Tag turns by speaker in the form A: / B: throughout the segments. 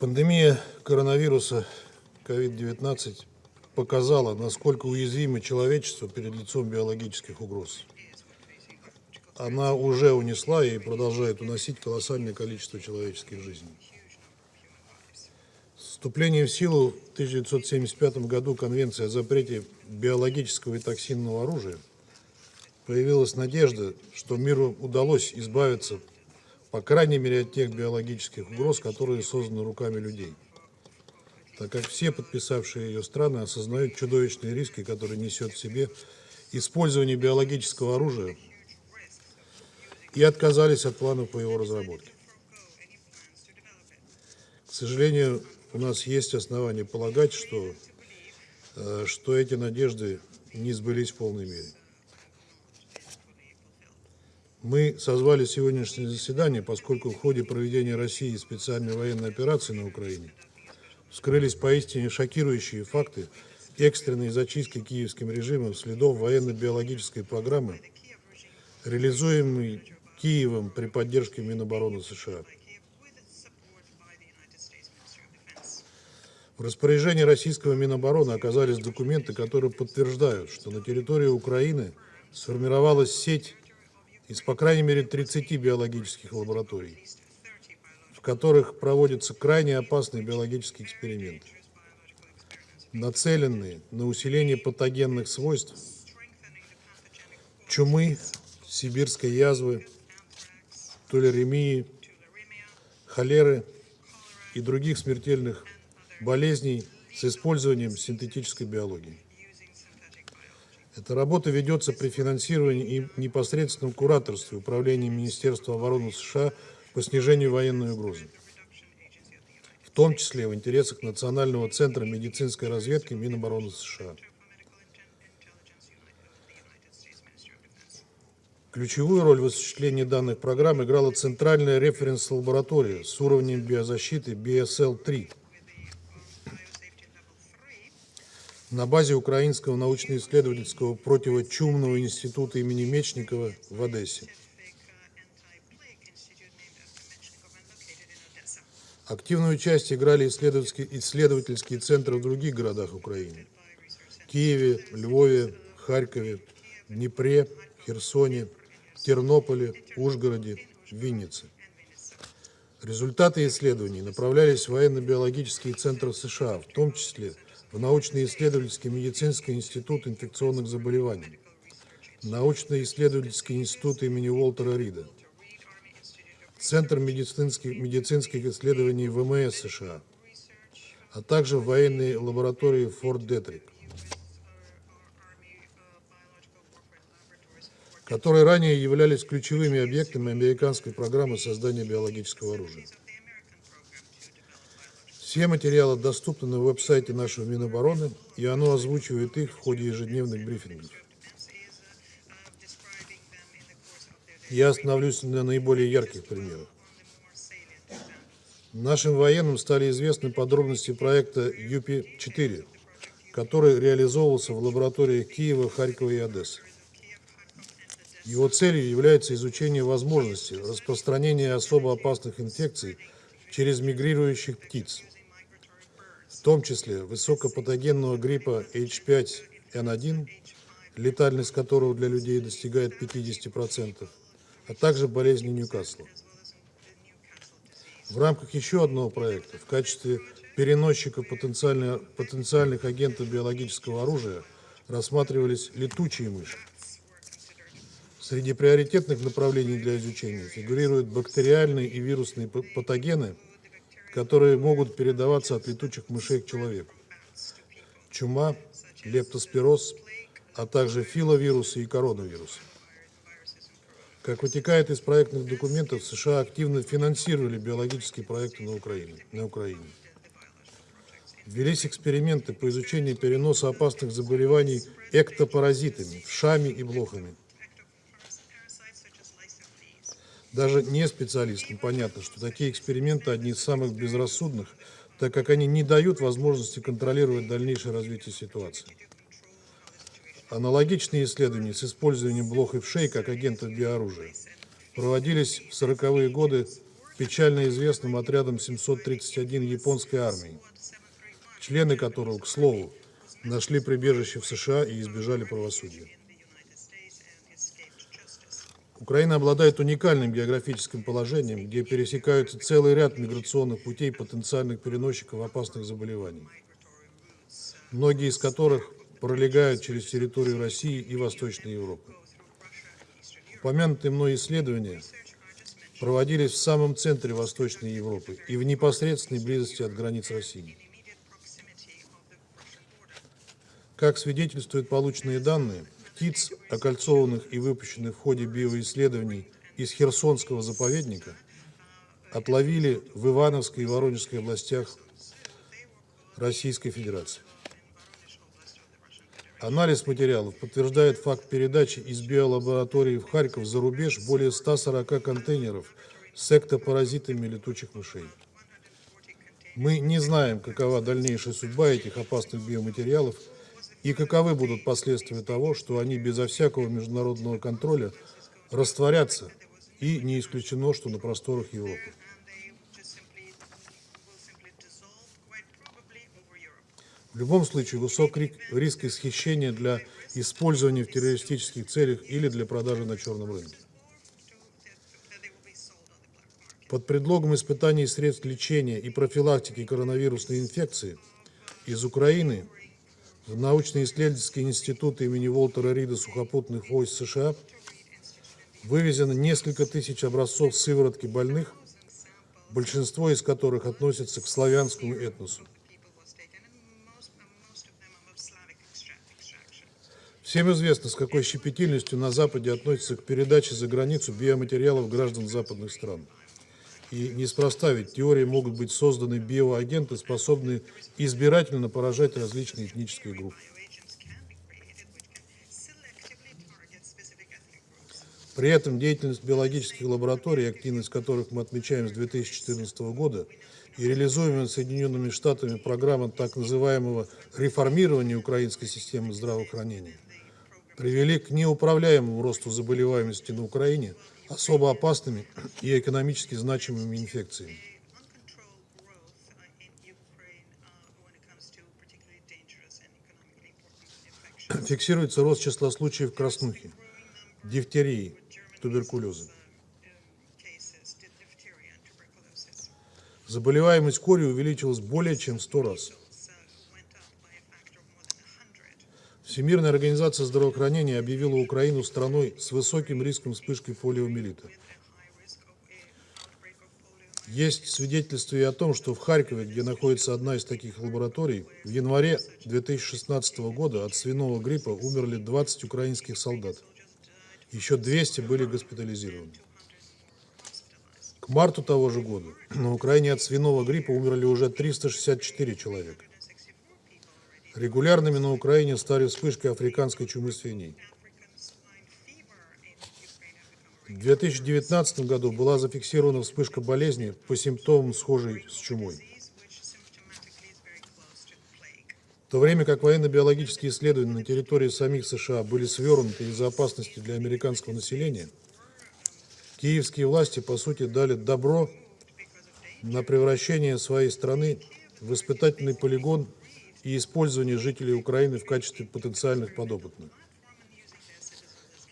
A: Пандемия коронавируса COVID-19 показала, насколько уязвимо человечество перед лицом биологических угроз. Она уже унесла и продолжает уносить колоссальное количество человеческих жизней. С вступлением в силу в 1975 году Конвенции о запрете биологического и токсинного оружия появилась надежда, что миру удалось избавиться, по крайней мере, от тех биологических угроз, которые созданы руками людей так как все подписавшие ее страны осознают чудовищные риски, которые несет в себе использование биологического оружия и отказались от планов по его разработке. К сожалению, у нас есть основания полагать, что, э, что эти надежды не сбылись в полной мере. Мы созвали сегодняшнее заседание, поскольку в ходе проведения России специальной военной операции на Украине вскрылись поистине шокирующие факты экстренной зачистки киевским режимом следов военно-биологической программы, реализуемой Киевом при поддержке Минобороны США. В распоряжении российского Минобороны оказались документы, которые подтверждают, что на территории Украины сформировалась сеть из, по крайней мере, 30 биологических лабораторий, в которых проводятся крайне опасные биологические эксперименты, нацеленные на усиление патогенных свойств чумы, сибирской язвы, толеремии, холеры и других смертельных болезней с использованием синтетической биологии. Эта работа ведется при финансировании и непосредственном кураторстве Управления Министерства обороны США по снижению военной угрозы, в том числе в интересах Национального центра медицинской разведки Минобороны США. Ключевую роль в осуществлении данных программ играла Центральная референс-лаборатория с уровнем биозащиты BSL-3 на базе Украинского научно-исследовательского противочумного института имени Мечникова в Одессе. Активную часть играли исследовательские, исследовательские центры в других городах Украины. Киеве, Львове, Харькове, Днепре, Херсоне, Тернополе, Ужгороде, Виннице. Результаты исследований направлялись в военно-биологические центры США, в том числе в научно-исследовательский медицинский институт инфекционных заболеваний, научно-исследовательский институт имени Уолтера Рида, Центр медицинских, медицинских исследований ВМС США, а также в военной лаборатории Форт Детрик. которые ранее являлись ключевыми объектами американской программы создания биологического оружия. Все материалы доступны на веб-сайте нашего Минобороны, и оно озвучивает их в ходе ежедневных брифингов. Я остановлюсь на наиболее ярких примерах. Нашим военным стали известны подробности проекта ЮПИ-4, который реализовывался в лабораториях Киева, Харькова и Одессы. Его целью является изучение возможности распространения особо опасных инфекций через мигрирующих птиц, том числе высокопатогенного гриппа H5N1, летальность которого для людей достигает 50%, а также болезни Ньюкасла. В рамках еще одного проекта в качестве переносчика потенциальных агентов биологического оружия рассматривались летучие мыши. Среди приоритетных направлений для изучения фигурируют бактериальные и вирусные патогены, которые могут передаваться от летучих мышей к человеку. Чума, лептоспироз, а также филовирусы и коронавирусы. Как вытекает из проектных документов, США активно финансировали биологические проекты на Украине. На Украине. Велись эксперименты по изучению переноса опасных заболеваний эктопаразитами, вшами и блохами. Даже не специалистам понятно, что такие эксперименты одни из самых безрассудных, так как они не дают возможности контролировать дальнейшее развитие ситуации. Аналогичные исследования с использованием блох и вшей как агентов биоружия проводились в 40-е годы печально известным отрядом 731 японской армии, члены которого, к слову, нашли прибежище в США и избежали правосудия. Украина обладает уникальным географическим положением, где пересекаются целый ряд миграционных путей потенциальных переносчиков опасных заболеваний, многие из которых пролегают через территорию России и Восточной Европы. Упомянутые мной исследования проводились в самом центре Восточной Европы и в непосредственной близости от границ России. Как свидетельствуют полученные данные, птиц, окольцованных и выпущенных в ходе биоисследований из Херсонского заповедника, отловили в Ивановской и Воронежской областях Российской Федерации. Анализ материалов подтверждает факт передачи из биолаборатории в Харьков за рубеж более 140 контейнеров с эктопаразитами летучих мышей. Мы не знаем, какова дальнейшая судьба этих опасных биоматериалов – и каковы будут последствия того, что они безо всякого международного контроля растворятся, и не исключено, что на просторах Европы. В любом случае, высок риск исхищения для использования в террористических целях или для продажи на черном рынке. Под предлогом испытаний средств лечения и профилактики коронавирусной инфекции из Украины научно-исследовательский институт имени Уолтера Рида сухопутных войск США вывезено несколько тысяч образцов сыворотки больных, большинство из которых относятся к славянскому этносу. Всем известно, с какой щепетильностью на Западе относятся к передаче за границу биоматериалов граждан западных стран. И неспроста ведь теории могут быть созданы биоагенты, способные избирательно поражать различные этнические группы. При этом деятельность биологических лабораторий, активность которых мы отмечаем с 2014 года, и реализуемая Соединенными Штатами программа так называемого реформирования украинской системы здравоохранения, привели к неуправляемому росту заболеваемости на Украине – особо опасными и экономически значимыми инфекциями. Фиксируется рост числа случаев краснухи, дифтерии, туберкулеза. Заболеваемость кори увеличилась более чем в 100 раз. Всемирная организация здравоохранения объявила Украину страной с высоким риском вспышки полиомиелита. Есть свидетельство и о том, что в Харькове, где находится одна из таких лабораторий, в январе 2016 года от свиного гриппа умерли 20 украинских солдат. Еще 200 были госпитализированы. К марту того же года на Украине от свиного гриппа умерли уже 364 человека. Регулярными на Украине стали вспышки африканской чумы свиней. В 2019 году была зафиксирована вспышка болезни по симптомам, схожей с чумой. В то время как военно-биологические исследования на территории самих США были свернуты из-за опасности для американского населения, киевские власти, по сути, дали добро на превращение своей страны в испытательный полигон и использование жителей Украины в качестве потенциальных подопытных.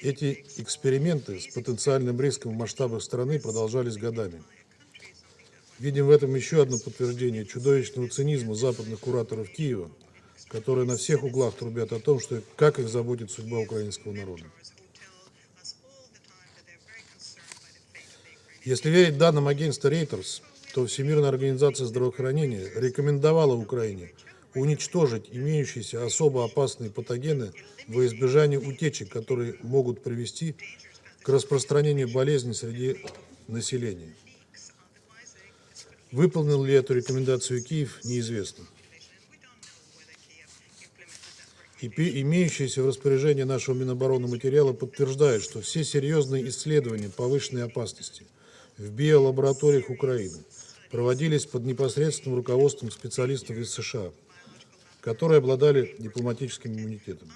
A: Эти эксперименты с потенциальным риском в масштабах страны продолжались годами. Видим в этом еще одно подтверждение чудовищного цинизма западных кураторов Киева, которые на всех углах трубят о том, что как их заботит судьба украинского народа. Если верить данным агентства Reuters, то Всемирная организация здравоохранения рекомендовала Украине – уничтожить имеющиеся особо опасные патогены во избежание утечек, которые могут привести к распространению болезни среди населения. Выполнил ли эту рекомендацию Киев, неизвестно. И имеющиеся в распоряжении нашего Минобороны материала подтверждают, что все серьезные исследования повышенной опасности в биолабораториях Украины проводились под непосредственным руководством специалистов из США – которые обладали дипломатическим иммунитетом.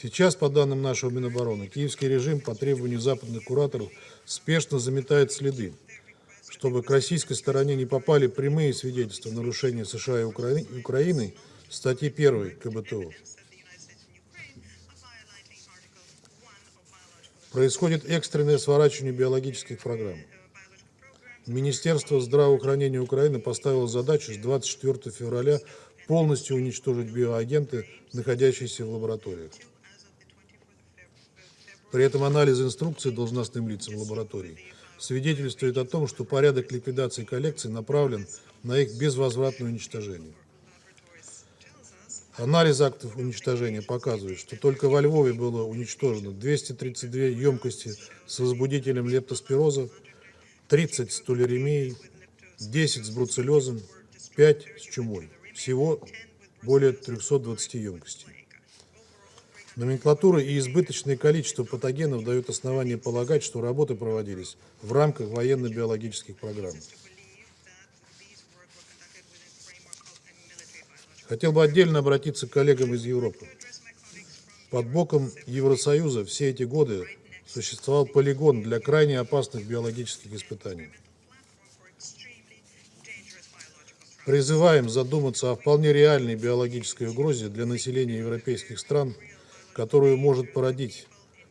A: Сейчас, по данным нашего Минобороны, киевский режим по требованию западных кураторов спешно заметает следы, чтобы к российской стороне не попали прямые свидетельства нарушения США и Украины статьи 1 КБТУ. Происходит экстренное сворачивание биологических программ. Министерство здравоохранения Украины поставило задачу с 24 февраля полностью уничтожить биоагенты, находящиеся в лабораториях. При этом анализ инструкции должностным лицам лабораторий свидетельствует о том, что порядок ликвидации коллекций направлен на их безвозвратное уничтожение. Анализ актов уничтожения показывает, что только во Львове было уничтожено 232 емкости с возбудителем лептоспироза, 30 с тулеремией, 10 с бруцеллезом, 5 с чумой. Всего более 320 емкостей. Номенклатура и избыточное количество патогенов дают основание полагать, что работы проводились в рамках военно-биологических программ. Хотел бы отдельно обратиться к коллегам из Европы. Под боком Евросоюза все эти годы существовал полигон для крайне опасных биологических испытаний. Призываем задуматься о вполне реальной биологической угрозе для населения европейских стран, которую может породить,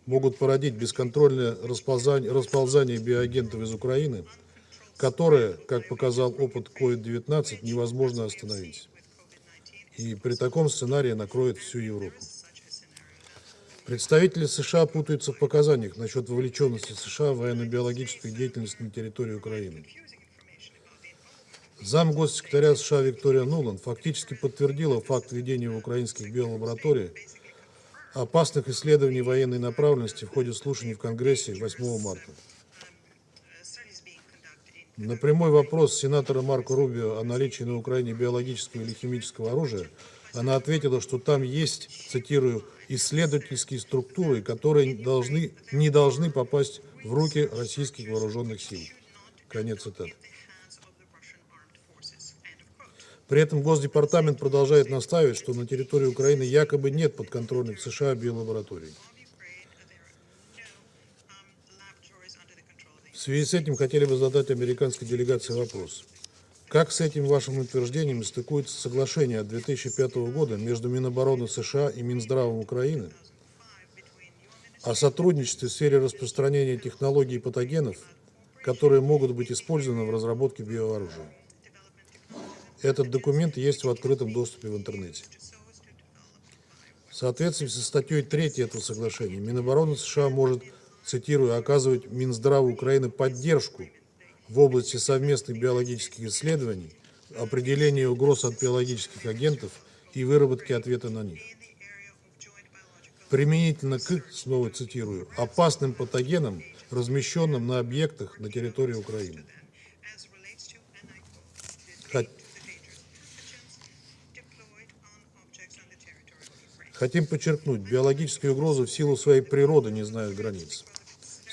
A: могут породить бесконтрольное расползание, расползание биоагентов из Украины, которое, как показал опыт COVID-19, невозможно остановить. И при таком сценарии накроет всю Европу. Представители США путаются в показаниях насчет вовлеченности США в военно-биологическую деятельность на территории Украины. Зам госсекретаря США Виктория Нуланд фактически подтвердила факт ведения в украинских биолабораториях опасных исследований военной направленности в ходе слушаний в Конгрессе 8 марта. На прямой вопрос сенатора Марко Рубио о наличии на Украине биологического или химического оружия она ответила, что там есть, цитирую, исследовательские структуры, которые должны, не должны попасть в руки российских вооруженных сил. Конец цитаты. При этом Госдепартамент продолжает настаивать, что на территории Украины якобы нет подконтрольных США биолабораторий. В связи с этим хотели бы задать американской делегации вопрос. Как с этим вашим утверждением стыкуется соглашение от 2005 года между Минобороны США и Минздравом Украины о сотрудничестве в сфере распространения технологий и патогенов, которые могут быть использованы в разработке биооружия? Этот документ есть в открытом доступе в интернете. В соответствии со статьей 3 этого соглашения, Минобороны США может, цитирую, оказывать Минздраву Украины поддержку в области совместных биологических исследований, определения угроз от биологических агентов и выработки ответа на них. Применительно к, снова цитирую, опасным патогенам, размещенным на объектах на территории Украины. Хотим подчеркнуть, биологические угрозы в силу своей природы не знают границ.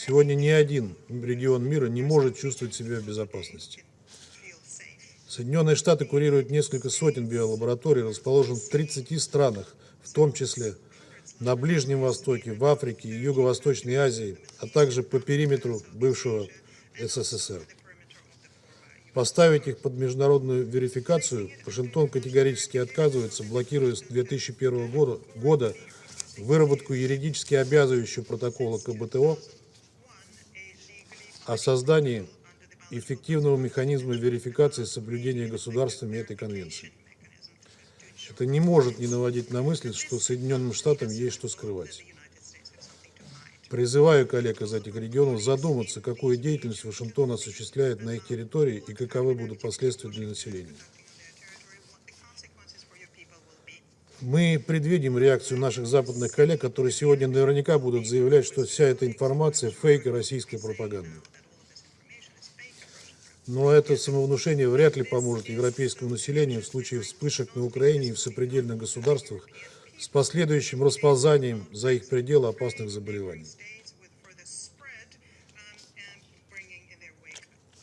A: Сегодня ни один регион мира не может чувствовать себя в безопасности. Соединенные Штаты курируют несколько сотен биолабораторий, расположенных в 30 странах, в том числе на Ближнем Востоке, в Африке и Юго-Восточной Азии, а также по периметру бывшего СССР. Поставить их под международную верификацию Вашингтон категорически отказывается, блокируя с 2001 года, выработку юридически обязывающего протокола КБТО о создании эффективного механизма верификации соблюдения государствами этой конвенции. Это не может не наводить на мысль, что Соединенным Штатам есть что скрывать. Призываю коллег из этих регионов задуматься, какую деятельность Вашингтон осуществляет на их территории и каковы будут последствия для населения. Мы предвидим реакцию наших западных коллег, которые сегодня наверняка будут заявлять, что вся эта информация – фейк и российская пропаганда. Но это самовнушение вряд ли поможет европейскому населению в случае вспышек на Украине и в сопредельных государствах с последующим расползанием за их пределы опасных заболеваний.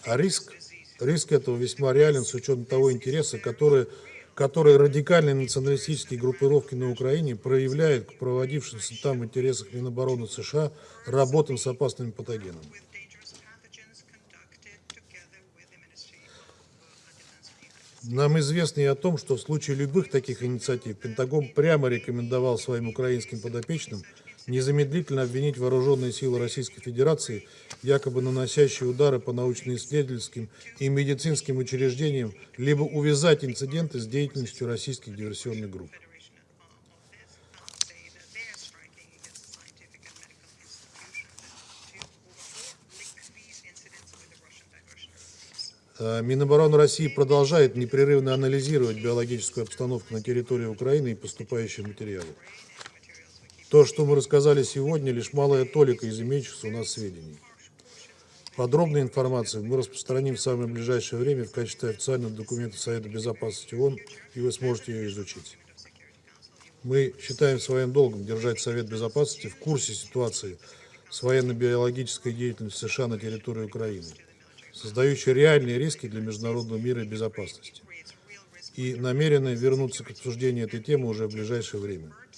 A: А риск, риск этого весьма реален с учетом того интереса, который которые радикальные националистические группировки на Украине проявляют к проводившимся там интересах Минобороны США работам с опасными патогенами. Нам известно и о том, что в случае любых таких инициатив Пентагон прямо рекомендовал своим украинским подопечным незамедлительно обвинить вооруженные силы Российской Федерации, якобы наносящие удары по научно-исследовательским и медицинским учреждениям, либо увязать инциденты с деятельностью российских диверсионных групп. Минобороны России продолжает непрерывно анализировать биологическую обстановку на территории Украины и поступающие материалы. То, что мы рассказали сегодня, лишь малая толика из имеющихся у нас сведений. Подробную информацию мы распространим в самое ближайшее время в качестве официального документа Совета Безопасности ООН, и вы сможете ее изучить. Мы считаем своим долгом держать Совет Безопасности в курсе ситуации с военно-биологической деятельностью США на территории Украины, создающей реальные риски для международного мира и безопасности, и намерены вернуться к обсуждению этой темы уже в ближайшее время.